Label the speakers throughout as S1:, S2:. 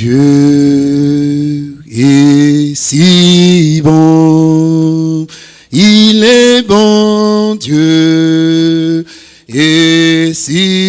S1: Dieu est si bon, il est bon, Dieu est si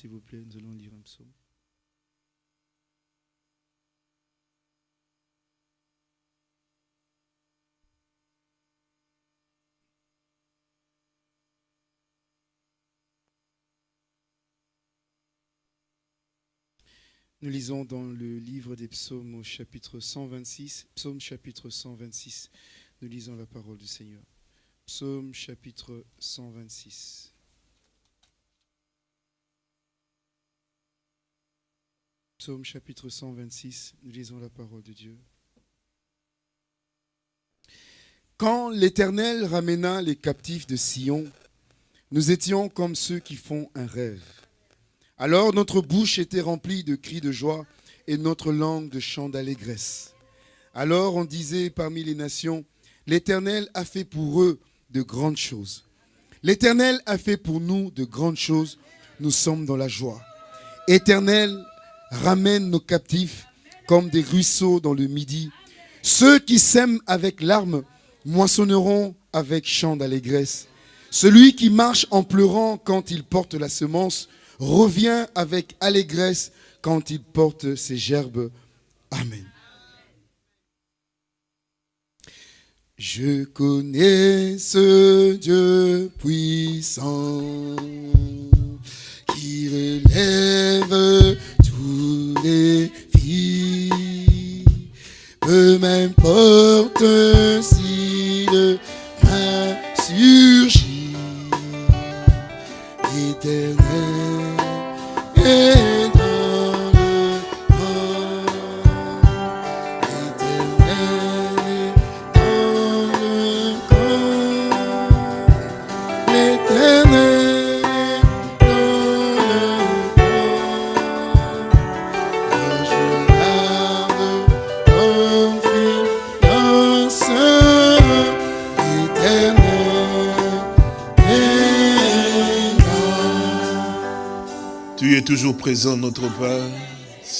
S2: s'il vous plaît, nous allons lire un psaume. Nous lisons dans le livre des psaumes au chapitre 126, psaume chapitre 126. Nous lisons la parole du Seigneur. Psaume chapitre 126. Psaume chapitre 126, nous lisons la parole de Dieu. Quand l'Éternel ramena les captifs de Sion, nous étions comme ceux qui font un rêve. Alors notre bouche était remplie de cris de joie et notre langue de chants d'allégresse. Alors on disait parmi les nations, l'Éternel a fait pour eux de grandes choses. L'Éternel a fait pour nous de grandes choses, nous sommes dans la joie. Éternel, ramène nos captifs comme des ruisseaux dans le midi. Ceux qui sèment avec larmes moissonneront avec chants d'allégresse. Celui qui marche en pleurant quand il porte la semence revient avec allégresse quand il porte ses gerbes. Amen.
S1: Je connais ce Dieu puissant m'importe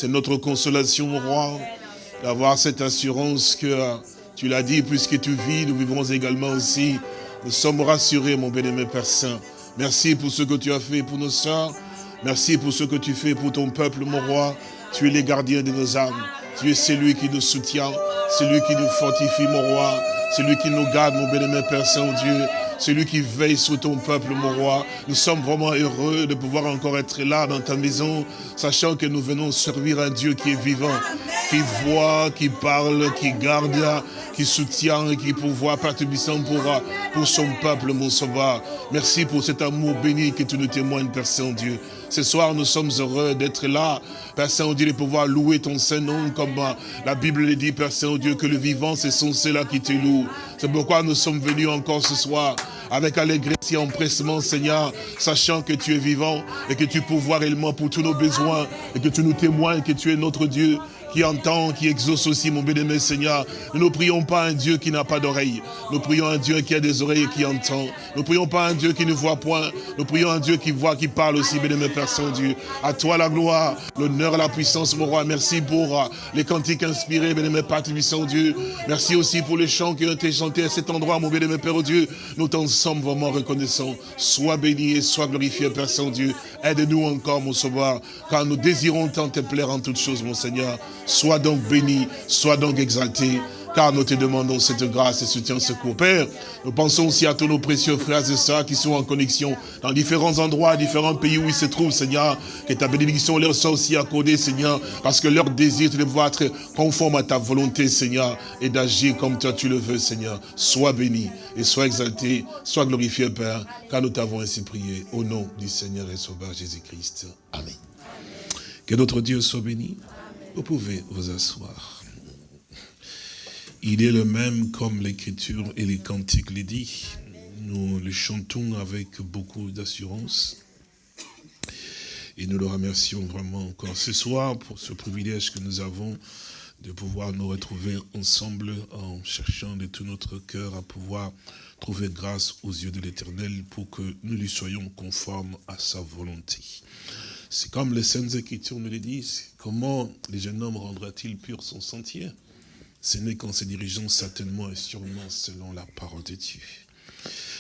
S3: C'est notre consolation, mon roi, d'avoir cette assurance que euh, tu l'as dit, puisque tu vis, nous vivrons également aussi. Nous sommes rassurés, mon bien-aimé Père Saint. Merci pour ce que tu as fait pour nos sœurs. Merci pour ce que tu fais pour ton peuple, mon roi. Tu es le gardien de nos âmes. Tu es celui qui nous soutient, celui qui nous fortifie, mon roi. Celui qui nous garde, mon bien-aimé Père Saint-Dieu. Celui qui veille sur ton peuple, mon roi. Nous sommes vraiment heureux de pouvoir encore être là dans ta maison, sachant que nous venons servir un Dieu qui est vivant, qui voit, qui parle, qui garde, qui soutient et qui pourvoit Tubissant pour, pour son peuple, mon sauveur. Merci pour cet amour béni que tu nous témoignes, Père Saint-Dieu. Ce soir, nous sommes heureux d'être là, Père Saint-Dieu, de pouvoir louer ton Saint-Nom, comme la Bible le dit, Père Saint-Dieu, que le vivant, ce sont ceux-là qui te louent. C'est pourquoi nous sommes venus encore ce soir, avec allégresse et empressement, Seigneur, sachant que tu es vivant et que tu pourvois réellement pour tous nos besoins et que tu nous témoignes que tu es notre Dieu qui entend, qui exauce aussi, mon bien-aimé Seigneur. Nous ne prions pas un Dieu qui n'a pas d'oreille. Nous prions un Dieu qui a des oreilles et qui entend. Nous prions pas un Dieu qui ne voit point. Nous prions un Dieu qui voit, qui parle aussi, bien-aimé Père Saint-Dieu. À toi la gloire, l'honneur la puissance, mon roi. Merci pour euh, les cantiques inspirés, bien-aimé Père Saint-Dieu. Merci aussi pour les chants qui ont été chantés à cet endroit, mon bien-aimé Père Dieu. Nous t'en sommes vraiment reconnaissants. Sois béni et sois glorifié, Père Saint-Dieu. Aide-nous encore, mon sauveur, car nous désirons tant te plaire en toutes choses, mon Seigneur. Sois donc béni, sois donc exalté. car nous te demandons cette grâce et soutien, secours. Père, nous pensons aussi à tous nos précieux frères et sœurs qui sont en connexion dans différents endroits, différents pays où ils se trouvent, Seigneur, que ta bénédiction leur soit aussi accordée, Seigneur, parce que leur désir, de pouvoir être conforme à ta volonté, Seigneur, et d'agir comme toi tu le veux, Seigneur. Sois béni et sois exalté, sois glorifié, Père, car nous t'avons ainsi prié, au nom du Seigneur et Sauveur Jésus-Christ. Amen. Que notre Dieu soit béni. Vous pouvez vous asseoir. Il est le même comme l'écriture et les cantiques les dit. Nous le chantons avec beaucoup d'assurance. Et nous le remercions vraiment encore ce soir pour ce privilège que nous avons de pouvoir nous retrouver ensemble en cherchant de tout notre cœur à pouvoir trouver grâce aux yeux de l'Éternel pour que nous lui soyons conformes à sa volonté. C'est comme les Saintes Écritures nous le disent, comment les jeunes homme rendra-t-il pur son sentier? Ce n'est qu'en se dirigeant certainement et sûrement selon la parole de Dieu.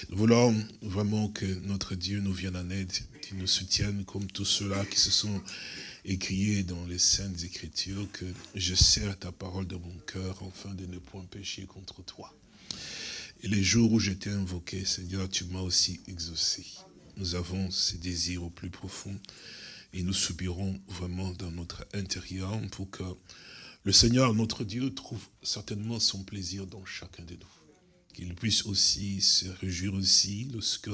S3: Nous voulons vraiment que notre Dieu nous vienne en aide, qu'il nous soutienne comme tous ceux-là qui se sont écriés dans les Saintes Écritures, que je serre ta parole de mon cœur afin de ne point pécher contre toi. Et les jours où j'étais invoqué, Seigneur, tu m'as aussi exaucé. Nous avons ces désirs au plus profond et nous subirons vraiment dans notre intérieur pour que le Seigneur, notre Dieu, trouve certainement son plaisir dans chacun de nous. Qu'il puisse aussi se réjouir aussi lorsque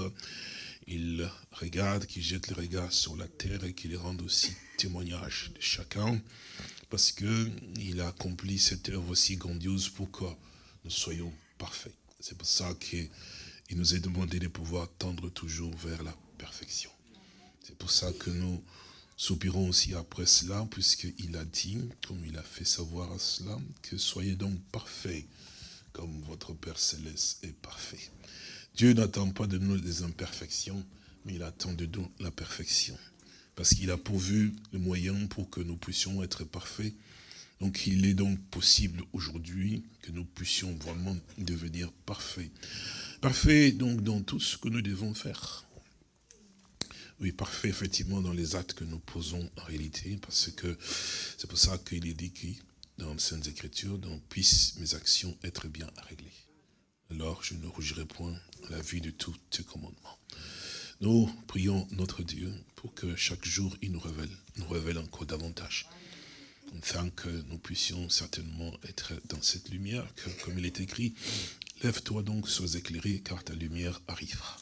S3: il regarde, qu'il jette le regard sur la terre et qu'il rende aussi témoignage de chacun, parce qu'il a accompli cette œuvre aussi grandiose pour que nous soyons parfaits. C'est pour ça qu'il nous est demandé de pouvoir tendre toujours vers la perfection. C'est pour ça que nous soupirons aussi après cela, puisqu'il a dit, comme il a fait savoir à cela, que soyez donc parfaits, comme votre Père Céleste est parfait. Dieu n'attend pas de nous des imperfections, mais il attend de nous la perfection. Parce qu'il a pourvu le moyen pour que nous puissions être parfaits. Donc il est donc possible aujourd'hui que nous puissions vraiment devenir parfaits. Parfaits donc dans tout ce que nous devons faire. Oui, parfait, effectivement, dans les actes que nous posons en réalité, parce que c'est pour ça qu'il est dit dans les Saintes Écritures, donc puissent mes actions être bien réglées. Alors je ne rougirai point la vue de tous tes commandements. Nous prions notre Dieu pour que chaque jour il nous révèle, nous révèle encore davantage. Afin que nous puissions certainement être dans cette lumière, que, comme il est écrit, lève-toi donc, sois éclairé, car ta lumière arrivera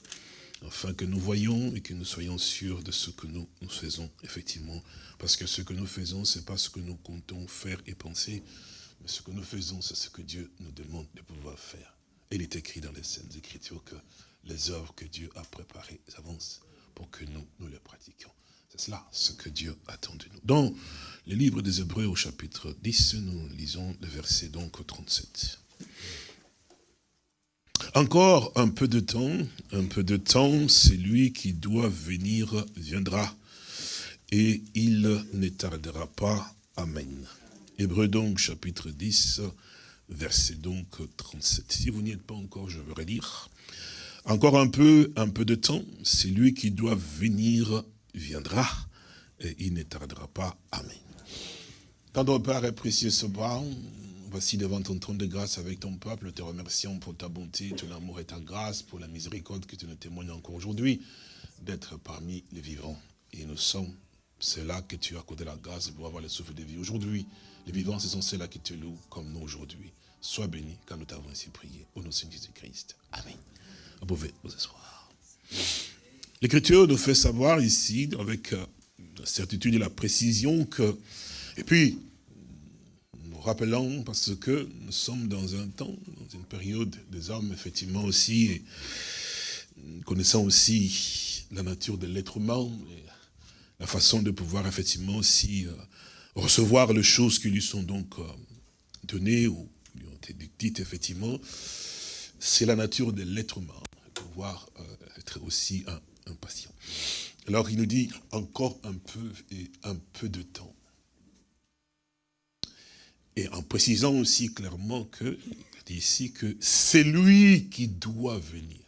S3: afin que nous voyions et que nous soyons sûrs de ce que nous, faisons, effectivement. Parce que ce que nous faisons, ce n'est pas ce que nous comptons faire et penser, mais ce que nous faisons, c'est ce que Dieu nous demande de pouvoir faire. il est écrit dans les Saintes Écritures que les œuvres que Dieu a préparées avancent pour que nous, nous les pratiquions. C'est cela ce que Dieu attend de nous. Dans le livre des Hébreux au chapitre 10, nous lisons le verset donc 37. Encore un peu de temps, un peu de temps, celui qui doit venir viendra, et il ne tardera pas. Amen. Hébreu donc, chapitre 10, verset donc 37. Si vous n'y êtes pas encore, je veux relire. Encore un peu, un peu de temps, celui qui doit venir viendra, et il ne tardera pas. Amen. Tendre Père et précieux bras, voici devant ton trône de grâce avec ton peuple, te remercions pour ta bonté, ton amour et ta grâce, pour la miséricorde que tu nous témoignes encore aujourd'hui, d'être parmi les vivants. Et nous sommes ceux-là que tu as accordé la grâce pour avoir le souffle de vie. Aujourd'hui, les vivants, ce sont ceux-là qui te louent comme nous aujourd'hui. Sois béni quand nous t'avons ainsi prié. Au nom de Jésus-Christ. Amen. Vous pouvez vous asseoir. L'Écriture nous fait savoir ici, avec euh, la certitude et la précision, que... Et puis, rappelons, parce que nous sommes dans un temps, dans une période des hommes, effectivement aussi, et connaissant aussi la nature de l'être humain, la façon de pouvoir effectivement aussi euh, recevoir les choses qui lui sont donc euh, données ou lui ont été dites, effectivement, c'est la nature de l'être humain, pouvoir euh, être aussi impatient. Alors il nous dit encore un peu et un peu de temps. Et en précisant aussi clairement que, ici que c'est lui qui doit venir.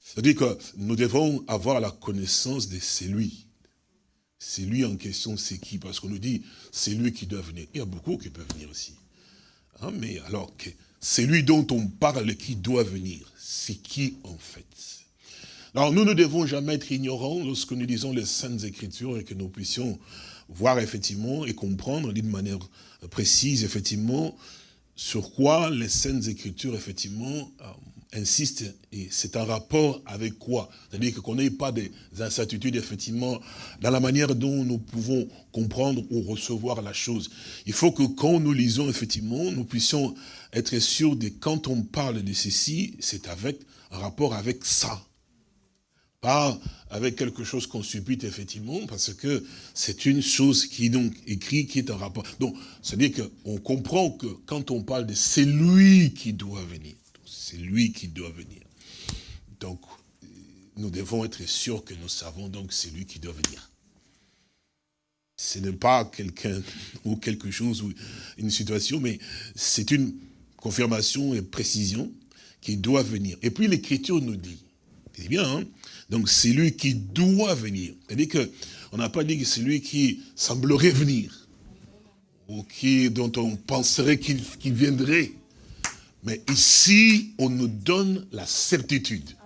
S3: C'est-à-dire que nous devons avoir la connaissance de c'est lui. C'est lui en question, c'est qui? Parce qu'on nous dit, c'est lui qui doit venir. Il y a beaucoup qui peuvent venir aussi. Hein, mais alors que c'est lui dont on parle qui doit venir. C'est qui en fait? Alors nous ne devons jamais être ignorants lorsque nous lisons les Saintes Écritures et que nous puissions voir effectivement et comprendre d'une manière précise effectivement sur quoi les Saintes Écritures effectivement euh, insiste, et c'est un rapport avec quoi? C'est-à-dire qu'on n'ait pas des incertitudes, effectivement, dans la manière dont nous pouvons comprendre ou recevoir la chose. Il faut que quand nous lisons, effectivement, nous puissions être sûrs de quand on parle de ceci, c'est avec un rapport avec ça. Avec quelque chose qu'on subit, effectivement, parce que c'est une chose qui est donc écrit, qui est un rapport. Donc, c'est-à-dire qu'on comprend que quand on parle de c'est lui qui doit venir, c'est lui qui doit venir. Donc, nous devons être sûrs que nous savons donc c'est lui qui doit venir. Ce n'est pas quelqu'un ou quelque chose ou une situation, mais c'est une confirmation et précision qui doit venir. Et puis l'Écriture nous dit, c'est bien, hein donc c'est lui qui doit venir. C'est-à-dire qu'on n'a pas dit que c'est lui qui semblerait venir, ou dont on penserait qu'il viendrait. Mais ici, on nous donne la certitude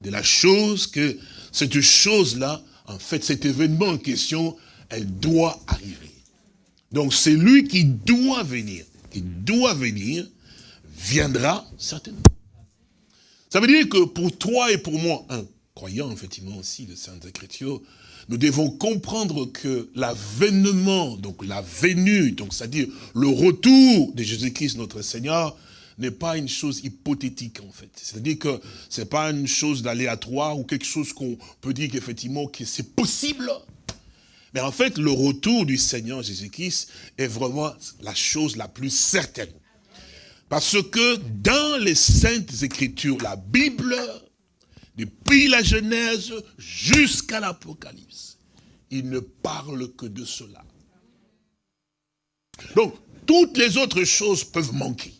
S3: de la chose que cette chose-là, en fait, cet événement en question, elle doit arriver. Donc c'est lui qui doit venir, qui doit venir, viendra certainement. Ça veut dire que pour toi et pour moi, un croyant effectivement aussi de Sainte Écriture, nous devons comprendre que l'avènement, donc la venue, donc c'est-à-dire le retour de Jésus-Christ notre Seigneur, n'est pas une chose hypothétique en fait. C'est-à-dire que ce n'est pas une chose d'aléatoire ou quelque chose qu'on peut dire qu'effectivement que c'est possible. Mais en fait, le retour du Seigneur Jésus-Christ est vraiment la chose la plus certaine. Parce que dans les Saintes Écritures, la Bible depuis la Genèse jusqu'à l'Apocalypse. Il ne parle que de cela. Donc, toutes les autres choses peuvent manquer.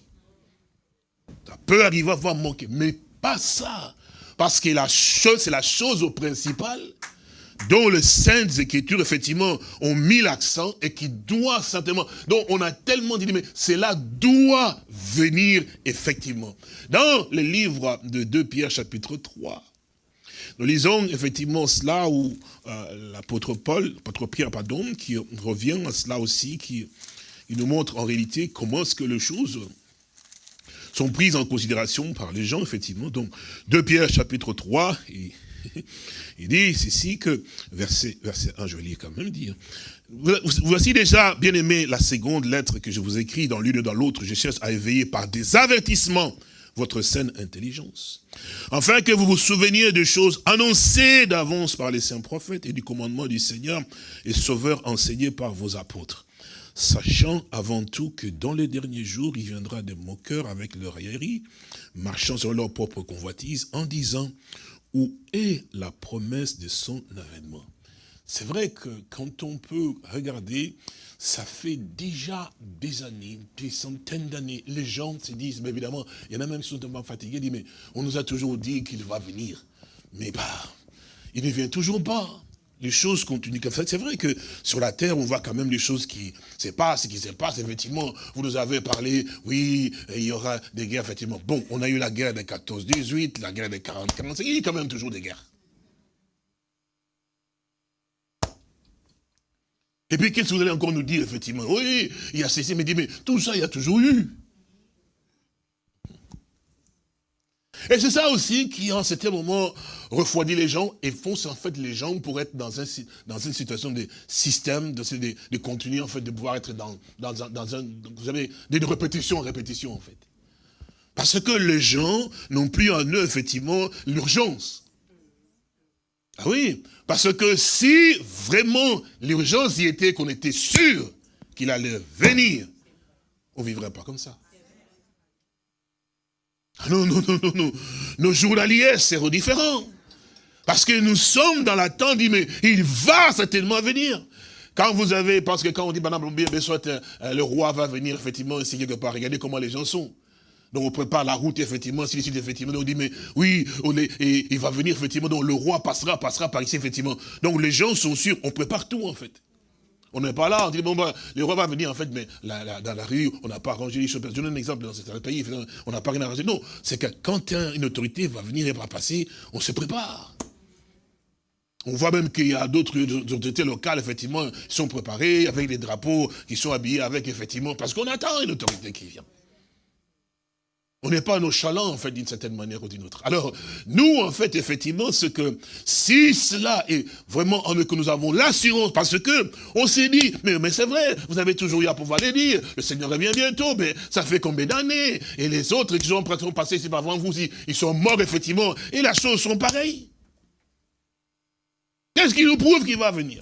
S3: Ça peut arriver à voir manquer, mais pas ça. Parce que la chose, c'est la chose principale dont les Saintes Écritures, effectivement, ont mis l'accent et qui doit certainement, donc on a tellement dit, mais cela doit venir, effectivement. Dans le livre de 2 Pierre, chapitre 3, nous lisons effectivement cela où euh, l'apôtre Paul, l'apôtre Pierre, pardon, qui revient à cela aussi, qui nous montre en réalité comment est-ce que les choses sont prises en considération par les gens, effectivement. Donc, 2 Pierre, chapitre 3, et il dit ceci que, verset, verset 1, je vais lire quand même dire. Voici déjà, bien aimé, la seconde lettre que je vous écris dans l'une et dans l'autre. Je cherche à éveiller par des avertissements votre saine intelligence. Afin que vous vous souveniez de choses annoncées d'avance par les saints prophètes et du commandement du Seigneur et Sauveur enseigné par vos apôtres. Sachant avant tout que dans les derniers jours, il viendra des moqueurs avec leur raillerie, marchant sur leur propre convoitise, en disant, où est la promesse de son avènement C'est vrai que quand on peut regarder, ça fait déjà des années, des centaines d'années, les gens se disent, mais évidemment, il y en a même qui sont tellement fatigués, disent, mais on nous a toujours dit qu'il va venir. Mais bah, il ne vient toujours pas les choses continuent comme ça. C'est vrai que sur la terre, on voit quand même les choses qui se passent, qui se passe. Effectivement, vous nous avez parlé, oui, il y aura des guerres, effectivement. Bon, on a eu la guerre de 14-18, la guerre de 40-45, il y a quand même toujours des guerres. Et puis, qu'est-ce que vous allez encore nous dire, effectivement? Oui, il y a ceci, mais mais tout ça, il y a toujours eu. Et c'est ça aussi qui, en certain moment, refroidit les gens et fonce en fait les gens pour être dans, un, dans une situation de système, de, de, de continuer en fait, de pouvoir être dans, dans, un, vous avez des répétitions en répétition en fait. Parce que les gens n'ont plus en eux, effectivement, l'urgence. Ah oui, parce que si vraiment l'urgence y était qu'on était sûr qu'il allait venir, on ne vivrait pas comme ça. Ah non, non, non, non, non. Nos journaliers, c'est différent. Parce que nous sommes dans l'attente, mais il va certainement venir. Quand vous avez, parce que quand on dit, soit euh, le roi va venir, effectivement, ici quelque part, regardez comment les gens sont. Donc on prépare la route, effectivement, si effectivement, donc on dit, mais oui, il va venir, effectivement, donc le roi passera, passera par ici, effectivement. Donc les gens sont sûrs, on prépare tout, en fait. On n'est pas là, on dit, bon, ben, le roi va venir, en fait, mais dans la rue, on n'a pas arrangé les choses. Je donne un exemple, dans certains pays, on n'a pas rien arrangé. Non, c'est que quand une autorité va venir et va passer, on se prépare. On voit même qu'il y a d'autres autorités locales, effectivement, qui sont préparées, avec des drapeaux, qui sont habillés avec, effectivement, parce qu'on attend une autorité qui vient. On n'est pas nonchalant, en fait, d'une certaine manière ou d'une autre. Alors, nous, en fait, effectivement, ce que, si cela est vraiment en que nous avons l'assurance, parce que, on s'est dit, mais, mais c'est vrai, vous avez toujours eu à pouvoir les dire, le Seigneur revient bientôt, mais ça fait combien d'années? Et les autres qui sont passés ici avant vous, ils sont morts, effectivement, et la chose sont pareilles. Qu'est-ce qui nous prouve qu'il va venir?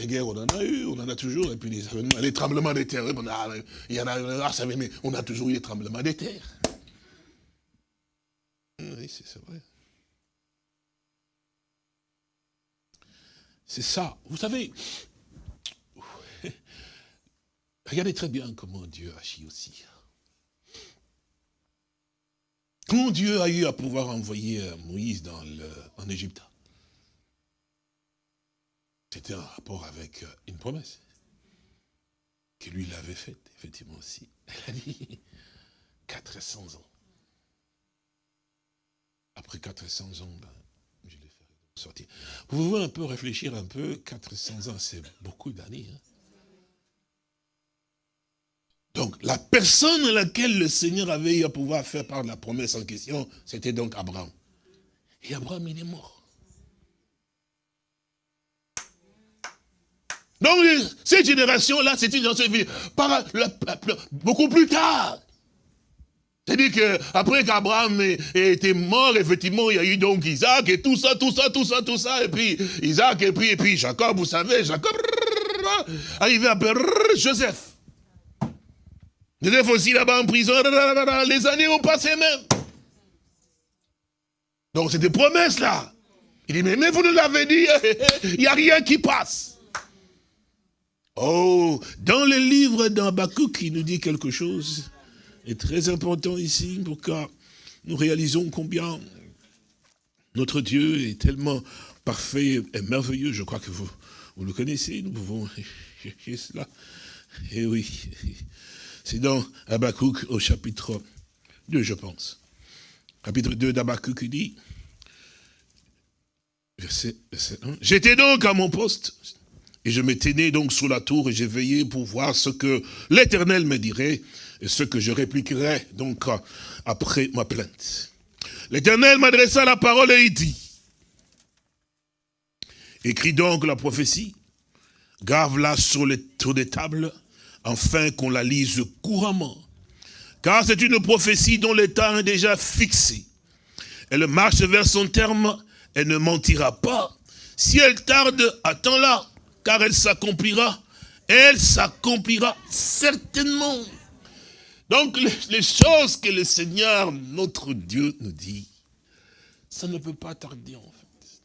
S3: Les guerres, on en a eu, on en a toujours, et puis les, les tremblements de terre, on a, il y en a, ah, ça, mais on a toujours eu les tremblements de terre. Oui, c'est vrai. C'est ça. Vous savez, regardez très bien comment Dieu agit aussi. Quand Dieu a eu à pouvoir envoyer euh, Moïse dans le, en Égypte, c'était un rapport avec euh, une promesse que lui l'avait faite, effectivement aussi. Elle a dit 400 ans. Après 400 ans, ben, je les ferai sortir. Vous pouvez un peu réfléchir un peu, 400 ans, c'est beaucoup d'années. Hein. Donc, la personne à laquelle le Seigneur avait eu à pouvoir faire part de la promesse en question, c'était donc Abraham. Et Abraham, il est mort. Donc, cette génération-là, c'est une génération par, beaucoup plus tard. C'est-à-dire qu'après qu'Abraham ait été mort, effectivement, il y a eu donc Isaac et tout ça, tout ça, tout ça, tout ça, et puis Isaac, et puis, et puis Jacob, vous savez, Jacob, arrivé à Joseph. Joseph aussi là-bas en prison, les années ont passé même. Donc c'est des promesses là. Il dit, mais, mais vous nous l'avez dit, il n'y a rien qui passe. Oh, dans le livre d'Abakouk, il nous dit quelque chose est très important ici pour que nous réalisons combien notre Dieu est tellement parfait et merveilleux. Je crois que vous, vous le connaissez, nous pouvons chercher cela. Et eh oui, c'est dans Habakkuk au chapitre 2, je pense. Chapitre 2 d'Habakkuk, il dit, verset, verset 1, « J'étais donc à mon poste, et je me tenais donc sous la tour et j'ai veillé pour voir ce que l'Éternel me dirait et ce que je répliquerais donc après ma plainte. L'Éternel m'adressa la parole et il dit, écris donc la prophétie, grave-la sur les tours des tables, afin qu'on la lise couramment. Car c'est une prophétie dont le temps est déjà fixé. Elle marche vers son terme, elle ne mentira pas. Si elle tarde, attends-la, car elle s'accomplira. Elle s'accomplira certainement. Donc les, choses que le Seigneur, notre Dieu, nous dit, ça ne peut pas tarder en fait.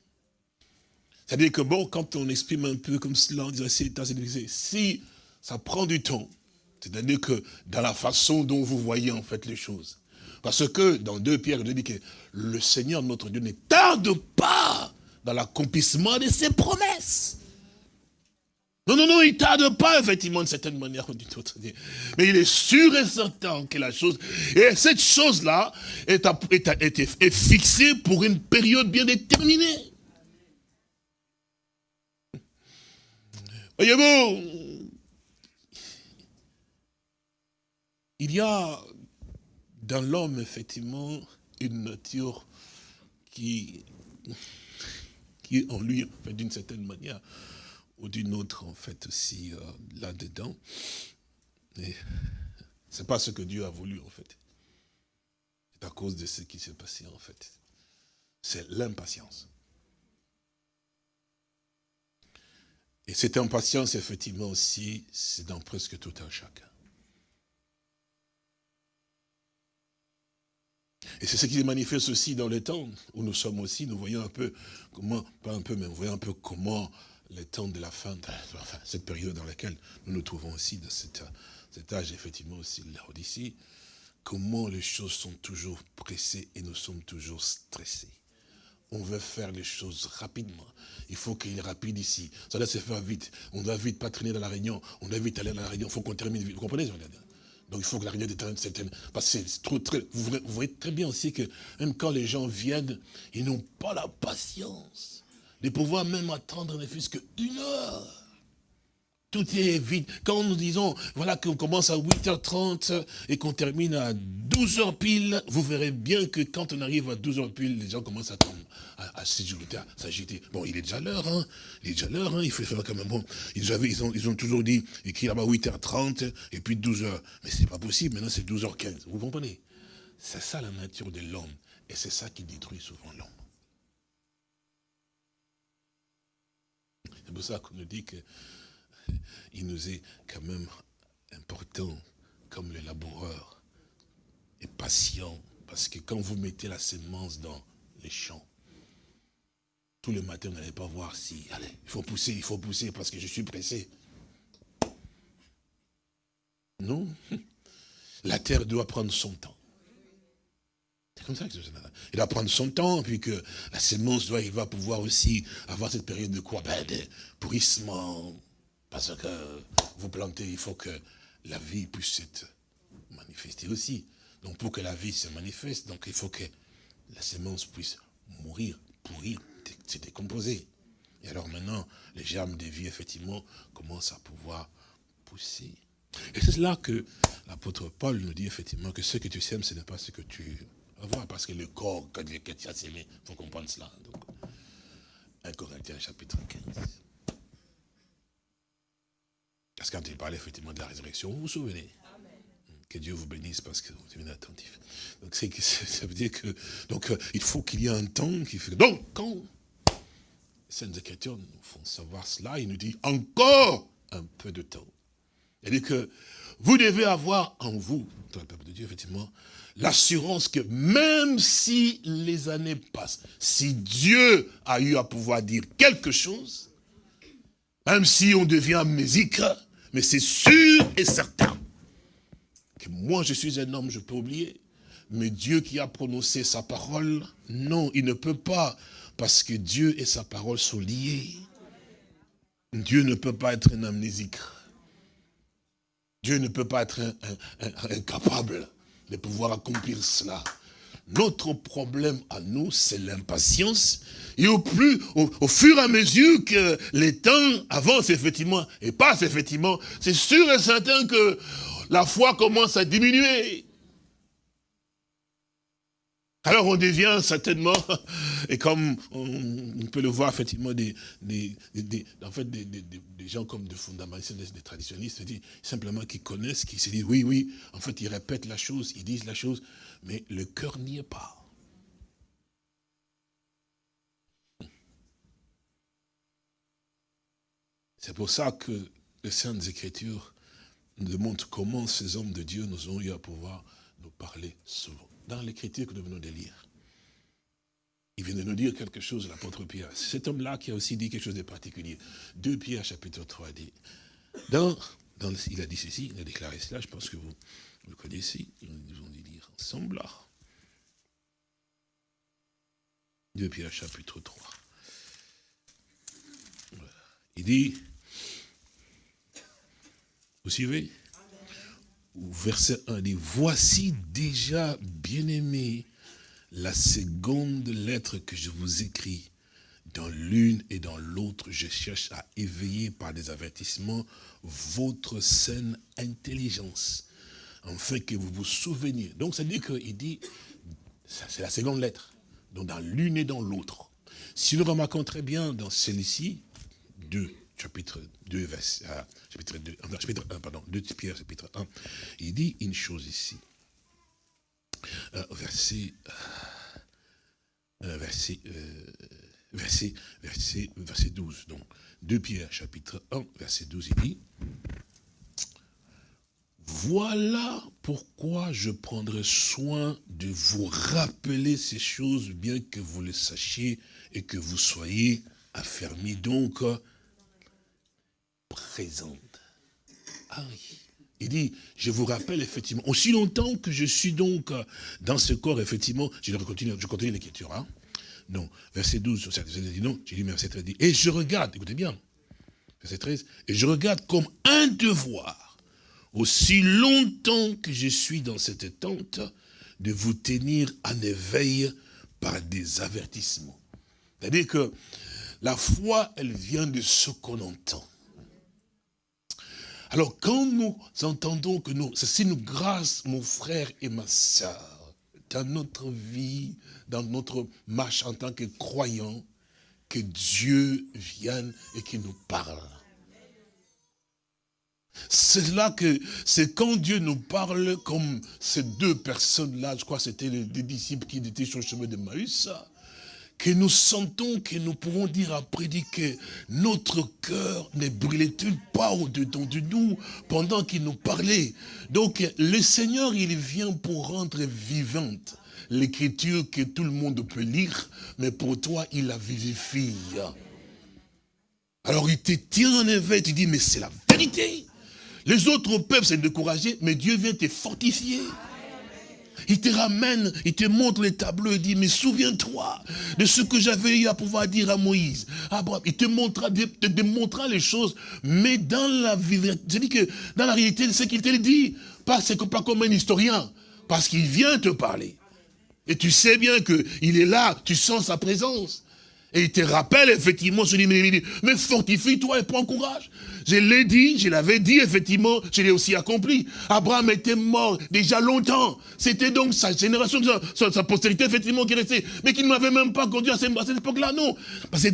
S3: C'est-à-dire que bon, quand on exprime un peu comme cela, on si ça prend du temps, c'est-à-dire que dans la façon dont vous voyez en fait les choses. Parce que dans 2 Pierre, il dit que le Seigneur, notre Dieu, ne tarde pas dans l'accomplissement de ses promesses. Non, non, non, il tarde pas, effectivement, d'une certaine manière ou d'une autre. Mais il est sûr et certain que la chose... Et cette chose-là est, fixée pour une période bien déterminée. Voyez-vous, il y a dans l'homme, effectivement, une nature qui, qui est en lui, d'une certaine manière, ou d'une autre, en fait, aussi euh, là-dedans. Mais c'est pas ce que Dieu a voulu, en fait. C'est à cause de ce qui s'est passé, en fait. C'est l'impatience. Et cette impatience, effectivement, aussi, c'est dans presque tout un chacun. Et c'est ce qui se manifeste aussi dans le temps où nous sommes aussi. Nous voyons un peu comment, pas un peu, mais nous voyons un peu comment le temps de la fin, enfin, cette période dans laquelle nous nous trouvons aussi, dans cet, cet âge effectivement aussi de l'Odyssée, comment les choses sont toujours pressées et nous sommes toujours stressés. on veut faire les choses rapidement. Il faut qu'il est rapide ici. Ça doit se faire vite. On doit vite pas traîner dans la réunion. On doit vite aller dans la réunion. Il faut qu'on termine vite. Vous comprenez donc il faut que la réunion détermine certaine... Parce que trop, très, vous voyez très bien aussi que même quand les gens viennent, ils n'ont pas la patience de pouvoir même attendre ne fût-ce qu'une heure. Tout est vite. Quand nous disons, voilà, qu'on commence à 8h30 et qu'on termine à 12h pile, vous verrez bien que quand on arrive à 12h pile, les gens commencent à, à, à s'agiter. Bon, il est déjà l'heure, hein. Il est déjà l'heure, hein. Il faut faire quand même bon. Ils, avaient, ils, ont, ils ont toujours dit, écrit là-bas 8h30 et puis 12h. Mais c'est pas possible. Maintenant, c'est 12h15. Vous comprenez? C'est ça la nature de l'homme. Et c'est ça qui détruit souvent l'homme. C'est pour ça qu'on nous dit que il nous est quand même important, comme le laboureur, et patient, parce que quand vous mettez la sémence dans les champs, tout le matin, vous n'allez pas voir si, allez, il faut pousser, il faut pousser, parce que je suis pressé. Non, la terre doit prendre son temps. C'est comme ça que ça Il doit prendre son temps, puis que la sémence doit, il va pouvoir aussi avoir cette période de quoi? Ben, De pourrissement, parce que vous plantez, il faut que la vie puisse être manifestée aussi. Donc pour que la vie se manifeste, donc il faut que la sémence puisse mourir, pourrir, se décomposer. Et alors maintenant, les germes de vie, effectivement, commencent à pouvoir pousser. Et c'est là que l'apôtre Paul nous dit effectivement que ce que tu sèmes, ce n'est pas ce que tu voir, parce que le corps que tu as sémé, il faut comprendre cela. Donc, 1 Corinthiens chapitre 15. Parce que quand il parlait effectivement de la résurrection, vous vous souvenez? Que Dieu vous bénisse parce que vous êtes attentif. Donc ça veut dire que donc euh, il faut qu'il y ait un temps qui fait. Donc quand les Saintes Écritures nous font savoir cela, il nous dit encore un peu de temps. Il dit que vous devez avoir en vous, dans le peuple de Dieu, effectivement, l'assurance que même si les années passent, si Dieu a eu à pouvoir dire quelque chose, même si on devient amnésique, mais c'est sûr et certain que moi je suis un homme, je peux oublier. Mais Dieu qui a prononcé sa parole, non, il ne peut pas. Parce que Dieu et sa parole sont liés. Dieu ne peut pas être un amnésique. Dieu ne peut pas être incapable de pouvoir accomplir cela. Notre problème à nous, c'est l'impatience. Et au plus, au, fur et à mesure que les temps avancent effectivement et passent effectivement, c'est sûr et certain que la foi commence à diminuer. Alors on devient certainement, et comme on, peut le voir effectivement, des, en fait, des, gens comme des fondamentalistes, des traditionnistes, simplement qui connaissent, qui se disent, oui, oui, en fait, ils répètent la chose, ils disent la chose, mais le cœur n'y est pas. C'est pour ça que les Saintes Écritures nous démontrent comment ces hommes de Dieu nous ont eu à pouvoir nous parler souvent. Dans l'écriture que nous venons de lire, il vient de nous dire quelque chose, l'apôtre Pierre. Cet homme-là qui a aussi dit quelque chose de particulier. 2 Pierre chapitre 3 dit, dans, dans, il a dit ceci, il a déclaré cela, je pense que vous, le connaissez, nous dit lire ensemble là. 2 Pierre chapitre 3. Il dit, vous suivez? Verset 1 dit, voici déjà, bien-aimé, la seconde lettre que je vous écris. Dans l'une et dans l'autre, je cherche à éveiller par des avertissements votre saine intelligence, afin que vous vous souveniez. Donc, ça veut dire qu'il dit, c'est la seconde lettre, donc dans l'une et dans l'autre. Si nous remarquons très bien dans celle-ci, 2, chapitre 2, verset, euh, chapitre 2, euh, chapitre 1, pardon, 2 Pierre, chapitre 1, il dit une chose ici. Euh, verset, verset, verset, verset, verset 12. Donc, 2 Pierre, chapitre 1, verset 12, il dit, voilà pourquoi je prendrai soin de vous rappeler ces choses, bien que vous les sachiez et que vous soyez affermis. Donc, présente. Ah oui. Il dit, je vous rappelle effectivement, aussi longtemps que je suis donc dans ce corps, effectivement, je continue, je continue l'écriture, hein. non. Verset 12, verset dit non. J'ai dit, verset 13 dit, et je regarde, écoutez bien, verset 13, et je regarde comme un devoir, aussi longtemps que je suis dans cette tente, de vous tenir en éveil par des avertissements. C'est-à-dire que la foi, elle vient de ce qu'on entend. Alors quand nous entendons que nous, c'est une grâce, mon frère et ma soeur, dans notre vie, dans notre marche en tant que croyants, que Dieu vienne et qu'il nous parle. C'est là que, c'est quand Dieu nous parle comme ces deux personnes-là, je crois que c'était les, disciples qui étaient sur le chemin de Maïs, que nous sentons que nous pouvons dire après dire que notre cœur ne brûlait-il pas au-dedans de nous pendant qu'il nous parlait. Donc le Seigneur, il vient pour rendre vivante l'écriture que tout le monde peut lire, mais pour toi, il la vivifie. Alors il te tient en éveil, tu dis, mais c'est la vérité. Les autres peuvent se décourager, mais Dieu vient te fortifier. Il te ramène, il te montre les tableaux, il dit, mais souviens-toi de ce que j'avais eu à pouvoir dire à Moïse. Abraham, il te montrera, te démontrera les choses, mais dans la dis que dans la réalité, ce qu'il te dit, pas, pas comme un historien, parce qu'il vient te parler. Et tu sais bien qu'il est là, tu sens sa présence. Et il te rappelle effectivement, ce mais, mais fortifie-toi et prends courage. Je l'ai dit, je l'avais dit, effectivement, je l'ai aussi accompli. Abraham était mort déjà longtemps. C'était donc sa génération, sa, postérité, effectivement, qui restait. Mais qui ne m'avait même pas conduit à cette, époque-là, non. Parce que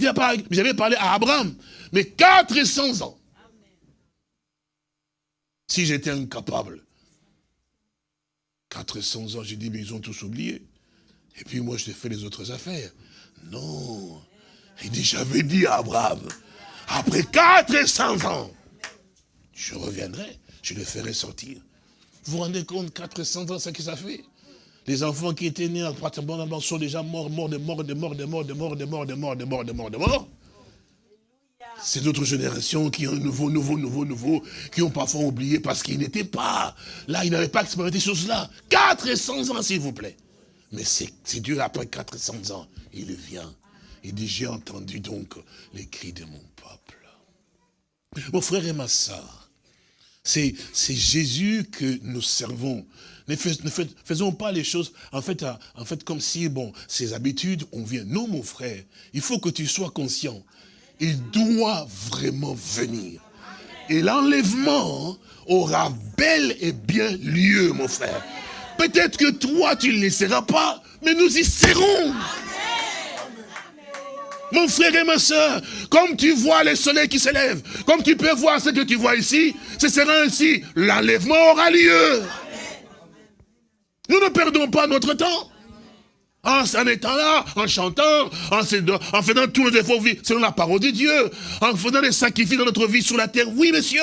S3: j'avais parlé à Abraham. Mais 400 ans. Si j'étais incapable. 400 ans, j'ai dit, mais ils ont tous oublié. Et puis moi, je fais les autres affaires. Non. Il dit, j'avais dit à Abraham, après 400 ans, je reviendrai, je le ferai sortir. Vous vous rendez compte, 400 ans, ce que ça fait? Les enfants qui étaient nés en sont déjà morts, morts, de morts, de morts, de morts, de morts, de morts, de morts, de morts, de morts, de morts. C'est d'autres générations qui ont nouveau, nouveau, nouveau, nouveau, qui ont parfois oublié parce qu'ils n'étaient pas. Là, ils n'avaient pas expérimenté ces choses-là. 400 ans, s'il vous plaît. Mais c'est Dieu, après 400 ans, il vient il dit, j'ai entendu donc les cris de mon peuple. Mon frère et ma soeur, c'est Jésus que nous servons. Ne, faisons pas les choses, en fait, en fait, comme si, bon, ces habitudes, on vient. Non, mon frère, il faut que tu sois conscient. Il doit vraiment venir. Et l'enlèvement aura bel et bien lieu, mon frère. Peut-être que toi, tu ne le seras pas, mais nous y serons. Mon frère et ma soeur, comme tu vois le soleil qui s'élève, comme tu peux voir ce que tu vois ici, ce sera ainsi. L'enlèvement aura lieu. Nous ne perdons pas notre temps. En s'en étant là, en chantant, en, faisant tous nos efforts selon la parole de Dieu, en faisant des sacrifices dans notre vie sur la terre. Oui, monsieur.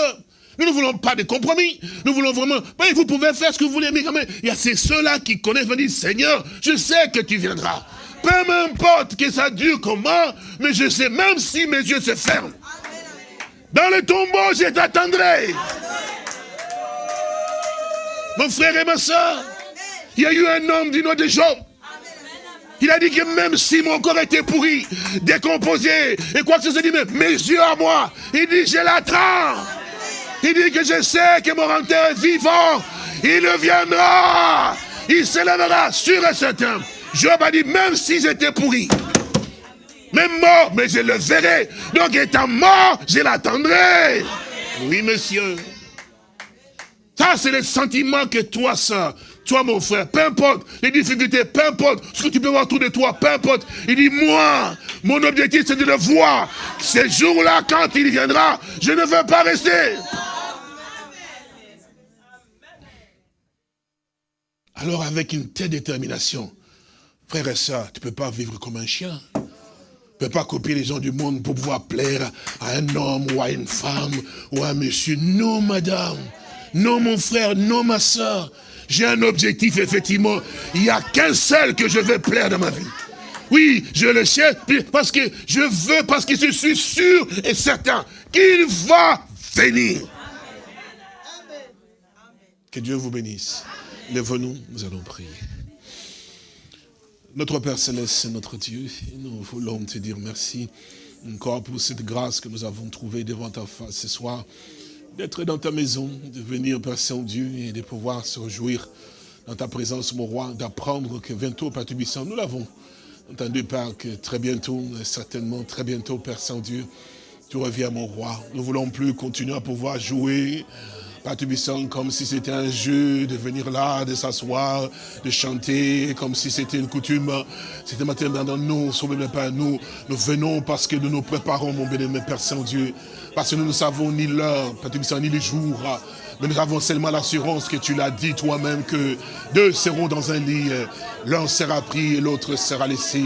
S3: Nous ne voulons pas de compromis. Nous voulons vraiment... vous pouvez faire ce que vous voulez, mais quand même, il y a ceux-là qui connaissent, me Seigneur, je sais que tu viendras. Peu m'importe que ça dure comment, mais je sais, même si mes yeux se ferment, dans le tombeau, je t'attendrai. Mon frère et ma soeur, il y a eu un homme du nom de Job. Il a dit que même si mon corps était pourri, décomposé, et quoi que ce soit, dit, mes yeux à moi, il dit, je l'attends. Il dit que je sais que mon renteur est vivant. Il viendra. Il s'élèvera sur et certain. Job a dit, même si j'étais pourri, même mort, mais je le verrai. Donc étant mort, je l'attendrai. Oui, monsieur. Ça, c'est le sentiment que toi, soeur, toi, mon frère, peu importe les difficultés, peu importe ce que tu peux voir autour de toi, peu importe. Il dit, moi, mon objectif, c'est de le voir. Ces jours-là, quand il viendra, je ne veux pas rester. Alors, avec une telle détermination, Frère et soeur, tu ne peux pas vivre comme un chien. Tu ne peux pas copier les gens du monde pour pouvoir plaire à un homme ou à une femme ou à un monsieur. Non, madame. Non, mon frère. Non, ma soeur. J'ai un objectif, effectivement. Il n'y a qu'un seul que je veux plaire dans ma vie. Oui, je le sais, parce que je veux, parce que je suis sûr et certain qu'il va venir. Que Dieu vous bénisse. Lève-nous, nous allons prier. Notre Père Céleste, notre Dieu, nous voulons te dire merci encore pour cette grâce que nous avons trouvée devant ta face ce soir, d'être dans ta maison, de venir, Père Saint-Dieu, et de pouvoir se réjouir dans ta présence, mon roi, d'apprendre que bientôt, Père Tubissant, nous l'avons entendu, Père, que très bientôt, certainement très bientôt, Père Saint-Dieu, tu reviens, mon roi. Nous voulons plus continuer à pouvoir jouer, Père Tubissant, comme si c'était un jeu, de venir là, de s'asseoir, de chanter, comme si c'était une coutume. C'était maintenant dans nous, sauvez Père, nous, nous venons parce que nous nous préparons, mon béni, Père Saint-Dieu, parce que nous ne savons ni l'heure, Père Tubissant, ni les jours, mais nous avons seulement l'assurance que tu l'as dit toi-même, que deux seront dans un lit, l'un sera pris et l'autre sera laissé.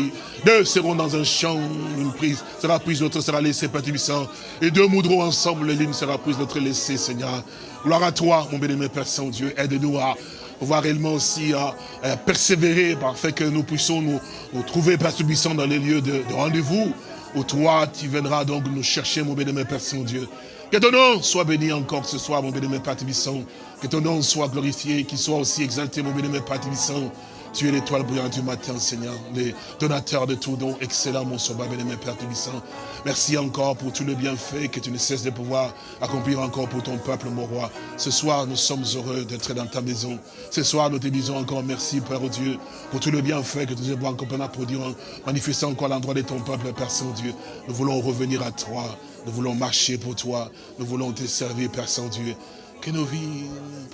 S3: Deux seront dans un champ, une prise sera prise, l'autre sera laissée, Père Tubissant. Et deux moudront ensemble, l'une sera prise, l'autre laissée, Seigneur. Gloire à toi, mon béni, Père Saint-Dieu. Aide-nous à pouvoir réellement aussi à, persévérer, fait que nous puissions nous, trouver, Père Tubissant, dans les lieux de, de rendez-vous, où toi, tu viendras donc nous chercher, mon béni, Père Saint-Dieu. Que ton nom soit béni encore ce soir, mon bénémoine Père Tibissant. Que ton nom soit glorifié, qu'il soit aussi exalté, mon bénémoine Père Tibissant. Tu es l'étoile brillante du matin, Seigneur, le donateur de tout don, excellent, mon sauveur, bénémoine Père Tibissant. Merci encore pour tous les bienfaits que tu ne cesses de pouvoir accomplir encore pour ton peuple, mon roi. Ce soir, nous sommes heureux d'être dans ta maison. Ce soir, nous te disons encore merci, Père Dieu, pour tous les bienfaits que tu nous as encore produire, manifestant encore l'endroit de ton peuple, Père Saint-Dieu. Nous voulons revenir à toi. Nous voulons marcher pour toi. Nous voulons te servir, Père Saint-Dieu. Que nos vies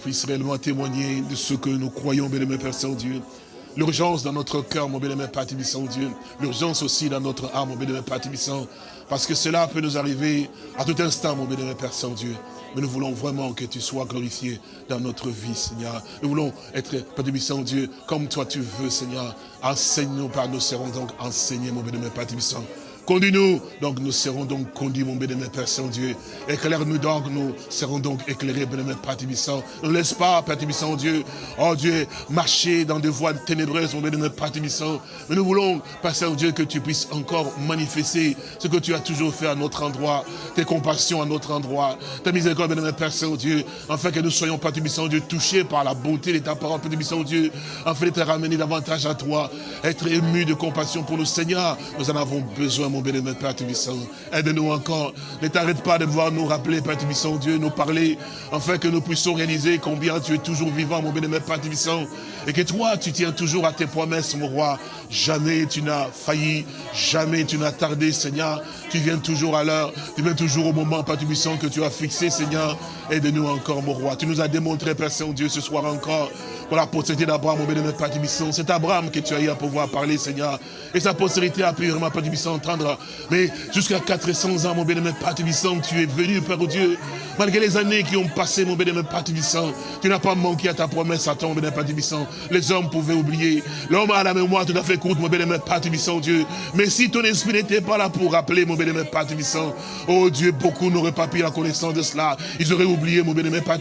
S3: puissent réellement témoigner de ce que nous croyons, bien Père Saint-Dieu. L'urgence dans notre cœur, mon bien-aimé Père Dieu. L'urgence aussi dans notre âme, mon bien-aimé Père Parce que cela peut nous arriver à tout instant, mon bien-aimé Père Saint-Dieu. Mais nous voulons vraiment que tu sois glorifié dans notre vie, Seigneur. Nous voulons être, Père Dieu, comme toi tu veux, Seigneur. Enseigne-nous par nous serons donc enseignés, mon bien-aimé Père Conduis-nous, donc nous serons donc conduits, mon bénémoine Père Saint-Dieu. Éclaire-nous donc, nous serons donc éclairés, bénémoine Père Tibissant. Ne laisse pas, Père Tibissant, Dieu, oh Dieu, marcher dans des voies ténébreuses, mon bénémoine Père Tibissant. Mais nous voulons, Père Saint-Dieu, que tu puisses encore manifester ce que tu as toujours fait à notre endroit, tes compassions à notre endroit, ta miséricorde, bénémoine Père Saint-Dieu, afin que nous soyons, Père Tibissant, Dieu, touchés par la beauté de ta parole, Père Tibissant, Dieu, afin de te ramener davantage à toi, être ému de compassion pour nous, Seigneur. Nous en avons besoin, mon mon bénémoine Père Tubissant. Aide-nous encore. Ne t'arrête pas de voir nous rappeler, Père Tubissant, Dieu, nous parler, afin que nous puissions réaliser combien tu es toujours vivant, mon bénémoine Père Tubissant. Et que toi, tu tiens toujours à tes promesses, mon roi. Jamais tu n'as failli, jamais tu n'as tardé, Seigneur. Tu viens toujours à l'heure, tu viens toujours au moment, Père Tubissant, que tu as fixé, Seigneur. Aide-nous encore, mon roi. Tu nous as démontré, Père Saint-Dieu, ce soir encore, pour la postérité d'Abraham, mon bénémoine Père Tubissant. C'est Abraham que tu as eu à pouvoir parler, Seigneur. Et sa postérité a pu vraiment, Père Tubissant, entendre mais jusqu'à 400 ans, mon bénémoine Père tu es venu, Père Dieu. Malgré les années qui ont passé, mon bénémoine Père tu n'as pas manqué à ta promesse à ton bénémoine Père Les hommes pouvaient oublier. L'homme a la mémoire tout à fait courte, mon bénémoine Père Dieu. Mais si ton esprit n'était pas là pour rappeler, mon bénémoine Père oh Dieu, beaucoup n'auraient pas pris la connaissance de cela. Ils auraient mon bénémoine Père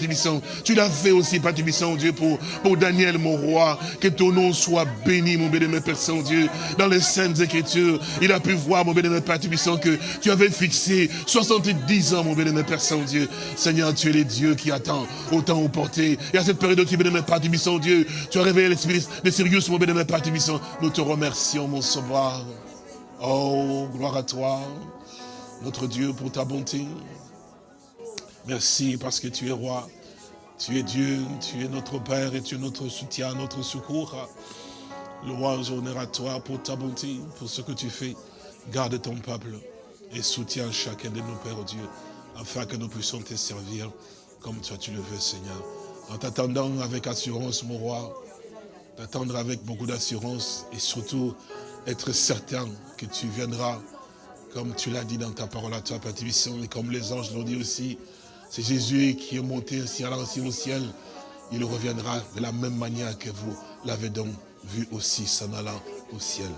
S3: Tu l'as fait aussi, Père Dieu, pour, pour Daniel, mon roi. Que ton nom soit béni, mon bénémoine Père Saint-Dieu. Dans les saintes écritures, il a pu voir, mon bénémoine Père Tibissant, que tu avais fixé 70 ans, mon bénémoine Père Saint-Dieu. Seigneur, tu es le Dieu qui attend autant au porté. Et à cette période, tu bénémoine Père Tibissant, Dieu, tu as réveillé l'esprit de Sirius, mon bénémoine Père Tibissant. Nous te remercions, mon sauveur. Oh, gloire à toi, notre Dieu, pour ta bonté. Merci parce que tu es roi. Tu es Dieu, tu es notre Père et tu es notre soutien, notre secours. Louange, honneur à toi pour ta bonté, pour ce que tu fais. Garde ton peuple et soutiens chacun de nos pères, Dieu, afin que nous puissions te servir comme toi tu le veux, Seigneur. En t'attendant avec assurance, mon roi, t'attendre avec beaucoup d'assurance et surtout être certain que tu viendras, comme tu l'as dit dans ta parole à toi, Père et comme les anges l'ont dit aussi, c'est Jésus qui est monté ainsi au ciel, il reviendra de la même manière que vous l'avez donc vu aussi s'en allant au ciel.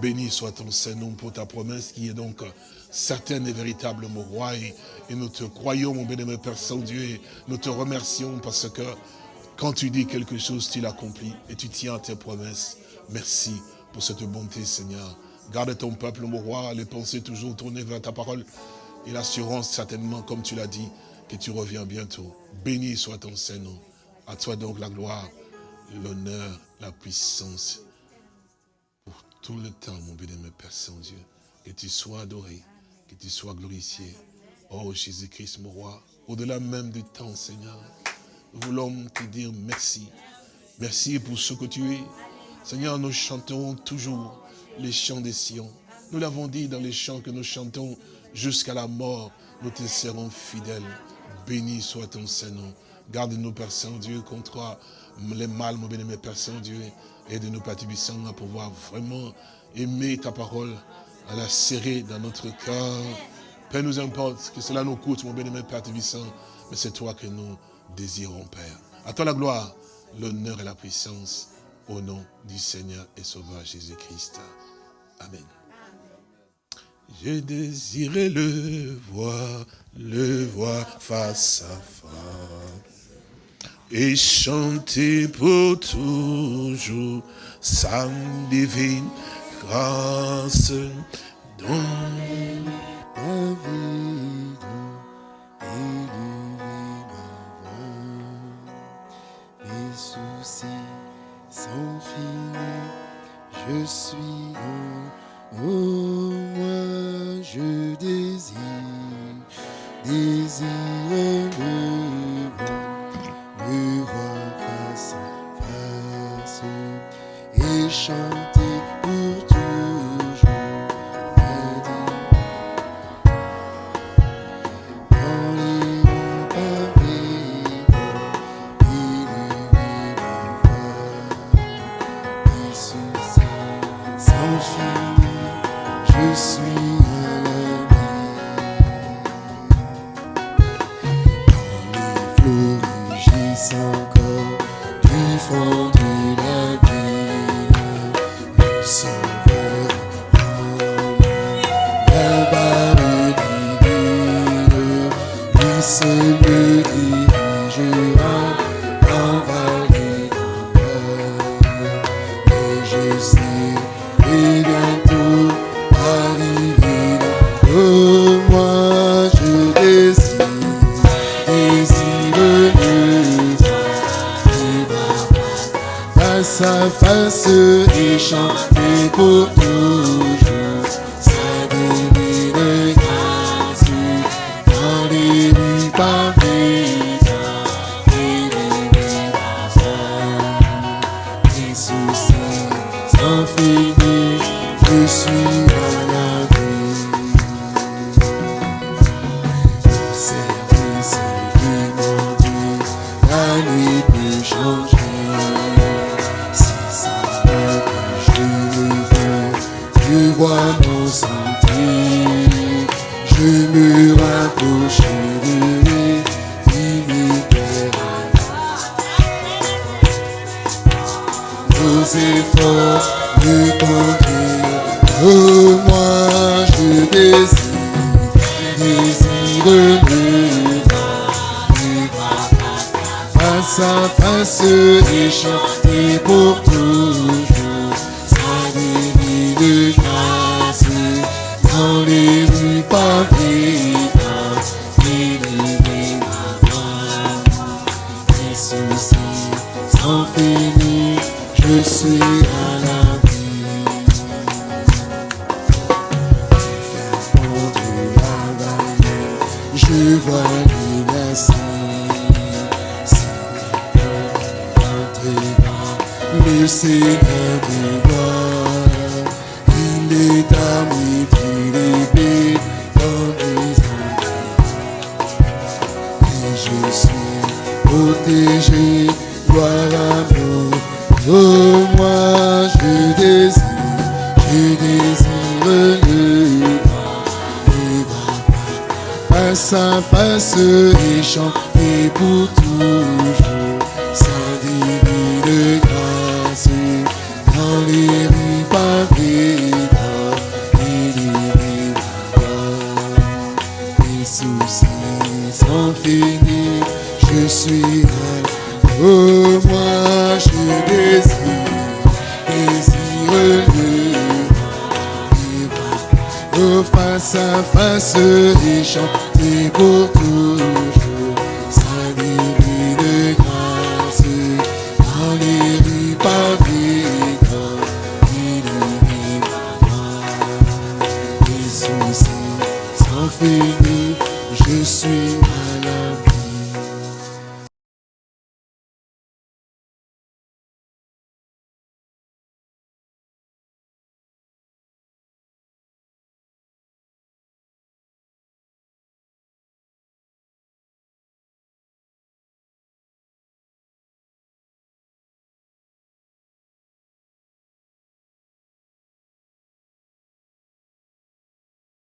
S3: Béni soit ton Saint-Nom pour ta promesse qui est donc certaine et véritable, mon roi. Et, nous te croyons, mon bénémoine Père Saint-Dieu, nous te remercions parce que quand tu dis quelque chose, tu l'accomplis et tu tiens à tes promesses. Merci pour cette bonté, Seigneur. Garde ton peuple, mon roi, les pensées toujours tournées vers ta parole et l'assurance, certainement, comme tu l'as dit, que tu reviens bientôt. Béni soit ton Saint-Nom. À toi donc la gloire, l'honneur, la puissance tout le temps, mon bien-aimé Père Saint-Dieu. Que tu sois adoré, que tu sois glorifié. Oh Jésus-Christ, mon roi, au-delà même du temps, Seigneur, nous voulons te dire merci. Merci pour ce que tu es. Seigneur, nous chanterons toujours les chants des Sion. Nous l'avons dit dans les chants que nous chantons jusqu'à la mort, nous te serons fidèles. Béni soit ton Saint-Nom. Garde-nous, Père Saint-Dieu, contre les mal, mon bien-aimé Père Saint-Dieu. Aide-nous, Père Tibissant, à pouvoir vraiment aimer ta parole, à la serrer dans notre cœur. Père, nous importe que cela nous coûte, mon bien-aimé Père Tibissant, mais c'est toi que nous désirons, Père. À toi la gloire, l'honneur et la puissance, au nom du Seigneur et Sauveur Jésus-Christ. Amen. J'ai désiré le voir, le voir face à face. Et chanter pour toujours sa divine grâce. dont
S1: Ma vie voix. Mes soucis sont finis, je suis en oh, moi je désire, désire le voir, le voir face à face et chanter pour toujours. Dans les longs pavés, élever ma voix, mes soucis sans fini, je suis à face et chanter pour toujours